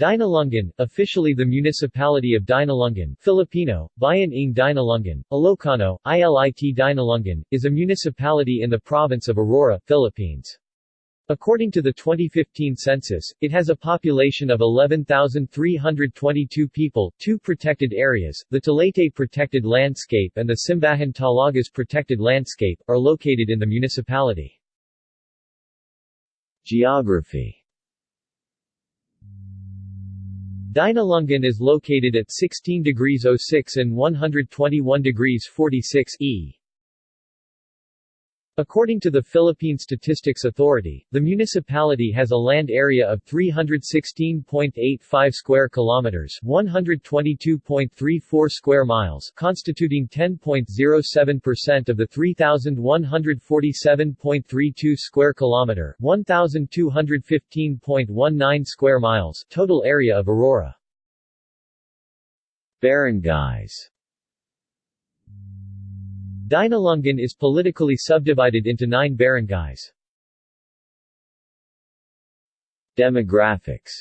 Dinalungan, officially the municipality of Dinalungan Filipino, Bayan ng Dinalungan, Ilocano, ILIT Dinalungan, is a municipality in the province of Aurora, Philippines. According to the 2015 census, it has a population of 11,322 people, two protected areas, the Talaytay Protected Landscape and the Simbahan Talagas Protected Landscape, are located in the municipality. Geography Dinalungan is located at 16 degrees 06 and 121 degrees 46 E. According to the Philippine Statistics Authority, the municipality has a land area of 316.85 square kilometers, 122.34 square miles, constituting 10.07% of the 3147.32 square kilometer, 1215.19 square miles total area of Aurora. Barangays Dinalungan is politically subdivided into nine barangays. Demographics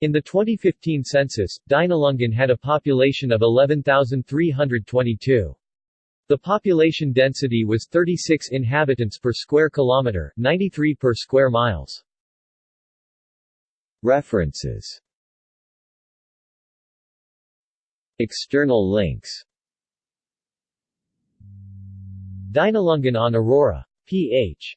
In the 2015 census, Dinalungan had a population of 11,322. The population density was 36 inhabitants per square kilometer, 93 per square miles. References External links Dinalungan on Aurora. Ph.